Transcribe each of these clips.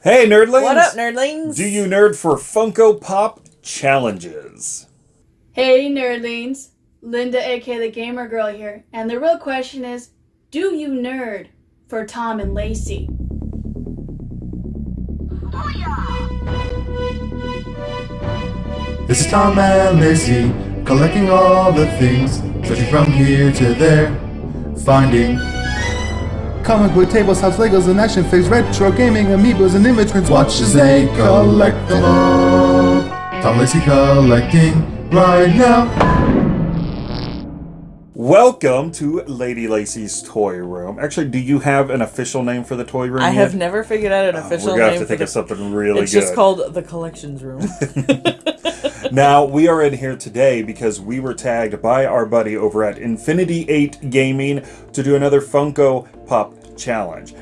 Hey, nerdlings! What up, nerdlings? Do you nerd for Funko Pop challenges? Hey, nerdlings! Linda, aka the Gamer Girl here, and the real question is, do you nerd for Tom and Lacey? This is Tom and Lacey, collecting all the things, searching from here to there, finding comic book tables, house Legos, and action figures, retro gaming, amiibos, and immigrants. Watch as they collect them all. Tom Lacey collecting right now. Welcome to Lady Lacey's Toy Room. Actually, do you have an official name for the toy room? I yet? have never figured out an uh, official name. We're gonna name have to think the- of something really It's good. It's just called the collections room. Now, we are in here today because we were tagged by our buddy over at Infinity 8 Gaming to do another Funko Pop challenge.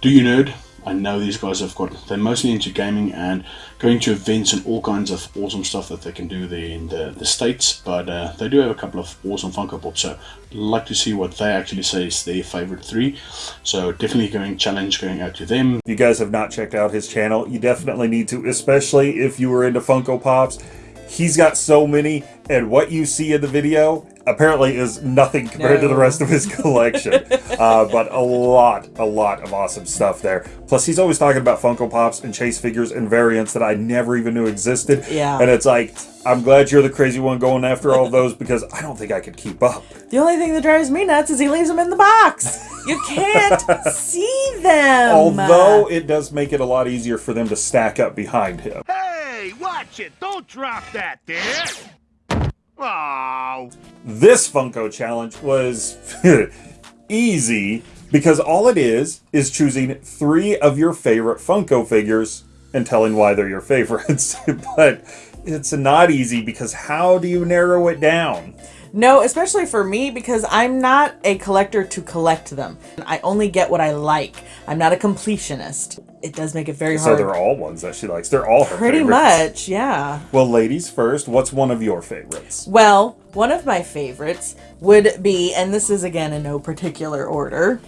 Do you nerd? I know these guys have got, they're mostly into gaming and going to events and all kinds of awesome stuff that they can do there in the, the States, but uh, they do have a couple of awesome Funko Pops, so I'd like to see what they actually say is their favorite three. So definitely going challenge going out to them. If you guys have not checked out his channel, you definitely need to, especially if you were into Funko Pops. He's got so many, and what you see in the video apparently is nothing compared to the rest of his collection. uh, but a lot, a lot of awesome stuff there. Plus, he's always talking about Funko Pops and chase figures and variants that I never even knew existed. Yeah. And it's like, I'm glad you're the crazy one going after all those because I don't think I could keep up. the only thing that drives me nuts is he leaves them in the box. You can't see them. Although it does make it a lot easier for them to stack up behind him. Hey, watch it! Don't drop that there! Oh, This Funko challenge was easy because all it is is choosing three of your favorite Funko figures and telling why they're your favorites. but it's not easy because how do you narrow it down? No, especially for me because I'm not a collector to collect them. I only get what I like. I'm not a completionist. It does make it very So hard. So they're all ones that she likes. They're all her Pretty favorites. much, yeah. Well, ladies first, what's one of your favorites? Well, one of my favorites would be, and this is again in no particular order,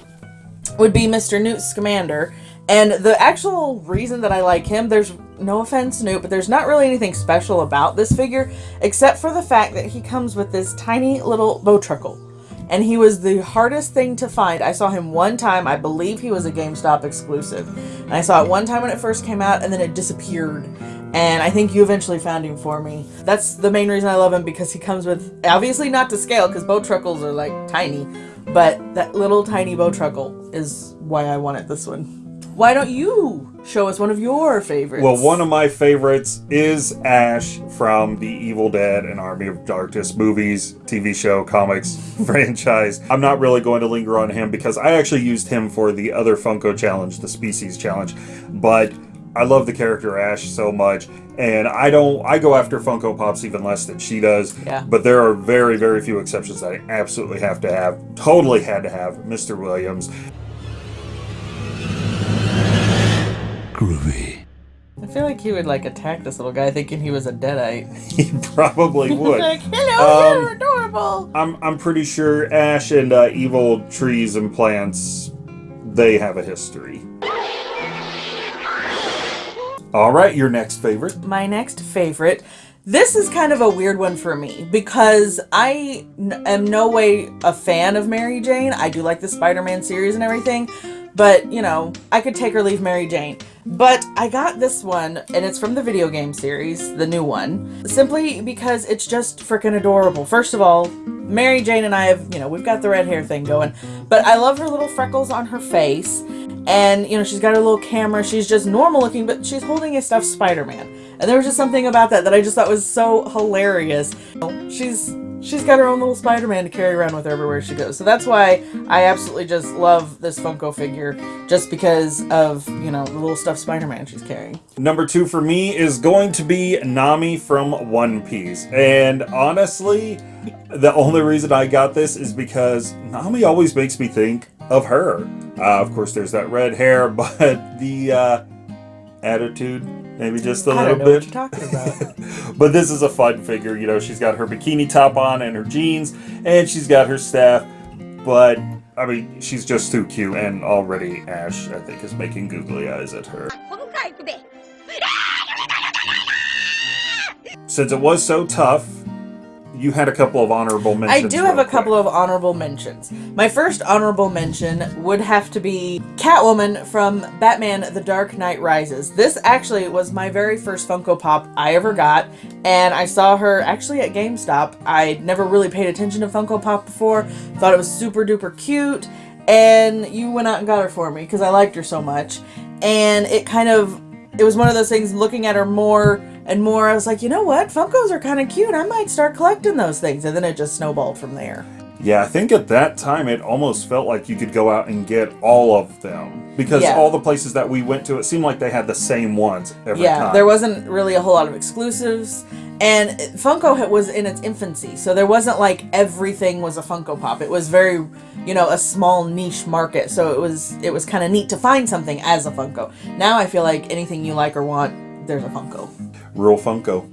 would be Mr. Newt Scamander. And the actual reason that I like him, there's no offense, Newt, but there's not really anything special about this figure except for the fact that he comes with this tiny little bowtruckle. And he was the hardest thing to find. I saw him one time. I believe he was a GameStop exclusive. And I saw it one time when it first came out, and then it disappeared. And I think you eventually found him for me. That's the main reason I love him because he comes with, obviously not to scale because bowtruckles are like tiny, but that little tiny bowtruckle is why I wanted this one. Why don't you show us one of your favorites? Well, one of my favorites is Ash from the Evil Dead and Army of Darkness movies, TV show, comics franchise. I'm not really going to linger on him because I actually used him for the other Funko challenge, the Species challenge. But I love the character Ash so much, and I don't. I go after Funko Pops even less than she does. Yeah. But there are very, very few exceptions that I absolutely have to have. Totally had to have Mr. Williams. Groovy. I feel like he would like attack this little guy thinking he was a deadite. He probably would. like, hello, Um, you're adorable. I'm I'm pretty sure Ash and uh, evil trees and plants, they have a history. All right, your next favorite. My next favorite. This is kind of a weird one for me because I n- am no way a fan of Mary Jane. I do like the Spider-Man series and everything, but you know, I could take or leave Mary Jane. But I got this one, and it's from the video game series, the new one, simply because it's just freaking adorable. First of all, Mary Jane and I have, you know, we've got the red hair thing going, but I love her little freckles on her face. And, you know, she's got her little camera. She's just normal looking, but she's holding a stuffed Spider-Man. And there was just something about that that I just thought was so hilarious. She's she's got her own little Spider-Man to carry around with her everywhere she goes. So that's why I absolutely just love this Funko figure, just because of, you know, the little stuffed Spider-Man she's carrying. Number two for me is going to be Nami from One Piece. And honestly, the only reason I got this is because Nami always makes me think of her. Uh, of course, there's that red hair, but the uh, attitude, maybe just a little bit. what you're talking about. but this is a fun figure. You know, she's got her bikini top on and her jeans, and she's got her staff. But I mean, she's just too cute, and already Ash, I think, is making googly eyes at her. Since it was so tough, you had a couple of honorable mentions. I do have a couple of honorable mentions. My first honorable mention would have to be Catwoman from Batman The Dark Knight Rises. This actually was my very first Funko Pop I ever got, and I saw her actually at GameStop. I never really paid attention to Funko Pop before, thought it was super duper cute, and you went out and got her for me because I liked her so much. And it kind of it was one of those things looking at her more and more i was like you know what? Funkos are kind of cute. I might start collecting those things. And then it just snowballed from there. Yeah, I think at that time it almost felt like you could go out and get all of them. Because Yeah. all the places that we went to, it seemed like they had the same ones every yeah time. there wasn't really a whole lot of exclusives. And funko was in its infancy so there wasn't like everything was a funko pop. It was very you know a small niche market so it was it was kind of neat to find something as a funko. Now i feel like anything you like or want there's a funko real Funko.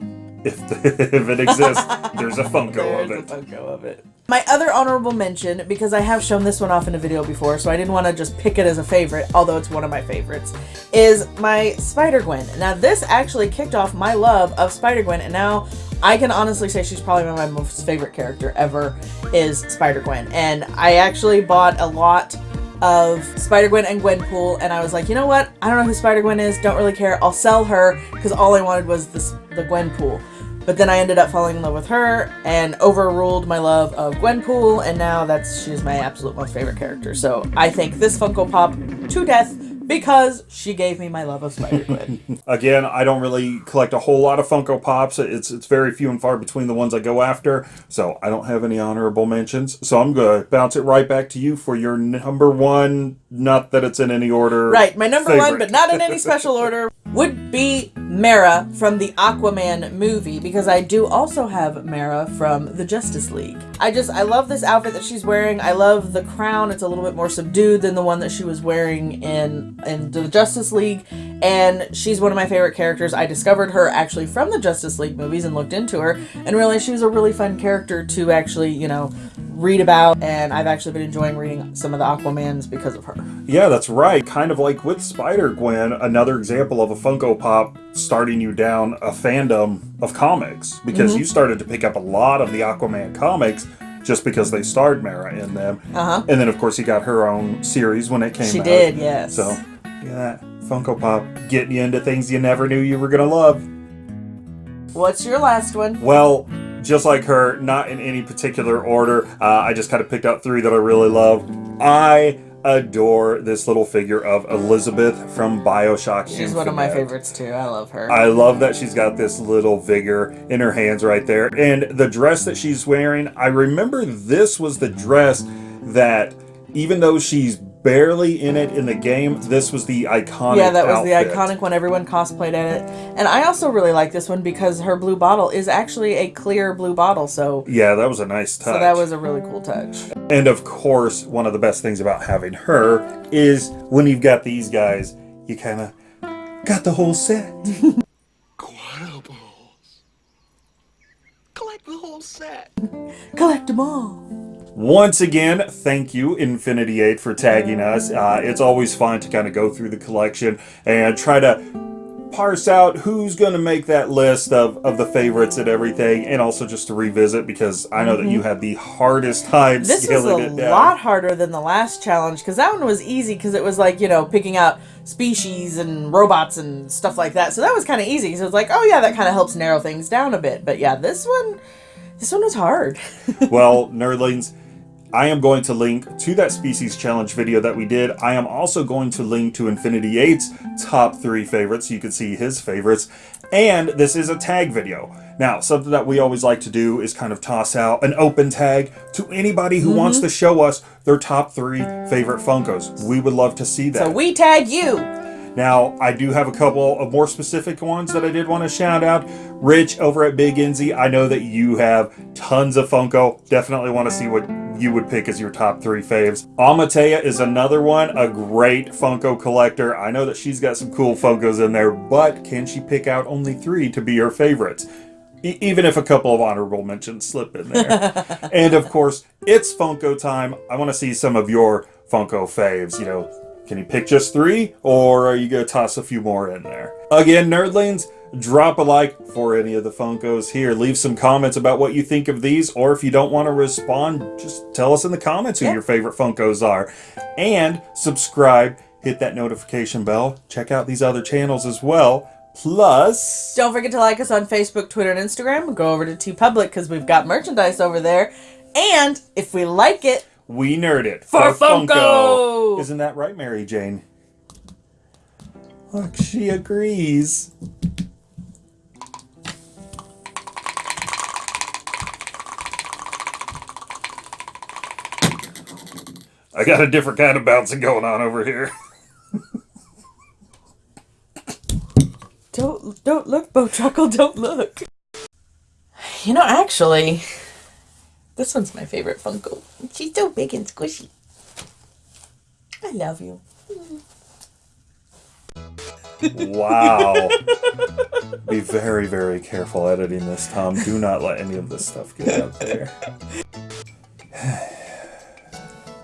If if it exists, there's a Funko of There's it. a Funko of it. My other honorable mention, because I have shown this one off in a video before, so I didn't want to just pick it as a favorite, although it's one of my favorites, is my Spider Gwen. Now, this actually kicked off my love of Spider Gwen, and now I can honestly say she's probably my most favorite character ever is Spider Gwen. And I actually bought a lot of Spider Gwen and Gwenpool, and I was like, you know what? I don't know who Spider Gwen is. Don't really care. I'll sell her because all I wanted was this the Gwenpool. But then I ended up falling in love with her and overruled my love of Gwenpool, and now that's she's my absolute most favorite character. So I think this Funko Pop to death because she gave me my love of Spider Gwen. Again, I don't really collect a whole lot of Funko Pops. It's it's very few and far between the ones I go after, so I don't have any honorable mentions. So I'm gonna bounce it right back to you for your number one. Not that it's in any order. right, my number one, but not in any special order, would be Mera from the Aquaman movie because I do also have Mera from the Justice League. I just I love this outfit that she's wearing. I love the crown. It's a little bit more subdued than the one that she was wearing in in the Justice League, and she's one of my favorite characters. I discovered her actually from the Justice League movies and looked into her and realized she was a really fun character to actually you know read about, and I've actually been enjoying reading some of the Aquamans because of her. Yeah, that's right. Kind of like with Spider Gwen, another example of a Funko Pop starting you down a fandom of comics because Mm-hmm. you started to pick up a lot of the Aquaman comics just because they starred Mera in them. Uh-huh. And then, of course, you got her own series when it came She out. did, yes. So, yeah, Funko Pop getting you into things you never knew you were going to love. What's your last one? Well, just like her, not in any particular order. Uh, I just kind of picked out three that I really love. I adore this little figure of Elizabeth from Bioshock. She's one of my favorites too. I love her. I love that she's got this little vigor in her hands right there. And the dress that she's wearing, I remember this was the dress that, even though she's barely in it in the game, this was the iconic yeah, that was the iconic one. Everyone cosplayed at it. And I also really like this one because her blue bottle is actually a clear blue bottle. So, Yeah, that was a nice touch. so that was a really cool touch. And of course, one of the best things about having her is when you've got these guys, you kind of got the whole set. Collect the whole set. Collect them all. Once again, thank you, Infinity 8, for tagging us. Uh, it's always fun to kind of go through the collection and try to parse out who's going to make that list of, of the favorites and everything, and also just to revisit because I know that you had the hardest time Mm-hmm. This was a lot harder than the last challenge because that one was easy because it was like, you know, picking out species and robots and stuff like that. So that was kind of easy. So it's like, oh yeah, that kind of helps narrow things down a bit. But yeah, this one, this one was hard. well, nerdlings, I am going to link to that species challenge video that we did. I am also going to link to Infinity 8's top three favorites so you can see his favorites. And this is a tag video. Now, something that we always like to do is kind of toss out an open tag to anybody who wants Mm-hmm. to show us their top three favorite Funkos. We would love to see that. So we tag you. Now, I do have a couple of more specific ones that I did want to shout out. Rich over at Big Enzy, I know that you have tons of Funko. Definitely want to see what you would pick as your top three faves. Amatea is another one, a great Funko collector. I know that she's got some cool Funkos in there, but can she pick out only three to be her favorites? E- even if a couple of honorable mentions slip in there. and of course, it's Funko time. I want to see some of your Funko faves. You know, can you pick just three, or are you going to toss a few more in there? Again, nerdlings, drop a like for any of the Funkos here. Leave some comments about what you think of these, or if you don't want to respond, just tell us in the comments who Yeah. your favorite Funkos are. And subscribe, hit that notification bell, check out these other channels as well. Plus, Don't forget to like us on Facebook, Twitter, and Instagram. Go over to TeePublic because we've got merchandise over there. And if we like it, we nerd it For Funko! Isn't that right, Mary Jane? Look, she agrees. I got a different kind of bouncing going on over here. don't don't look, Bo Chuckle, don't look. You know, actually, this one's my favorite Funko. She's so big and squishy. I love you. Wow. Be very, very careful editing this, Tom. Do not let any of this stuff get out there.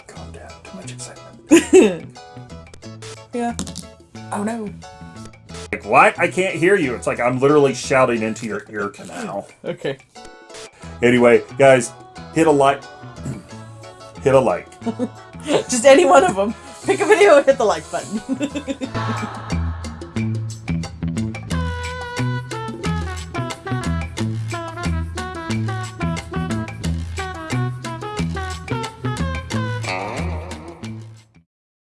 Calm down. Too much excitement. Yeah. Oh no. Like, what? I can't hear you. It's like I'm literally shouting into your ear canal. Okay. Anyway, guys, hit a like. hit a like. Just any one of them. Pick a video and hit the like button.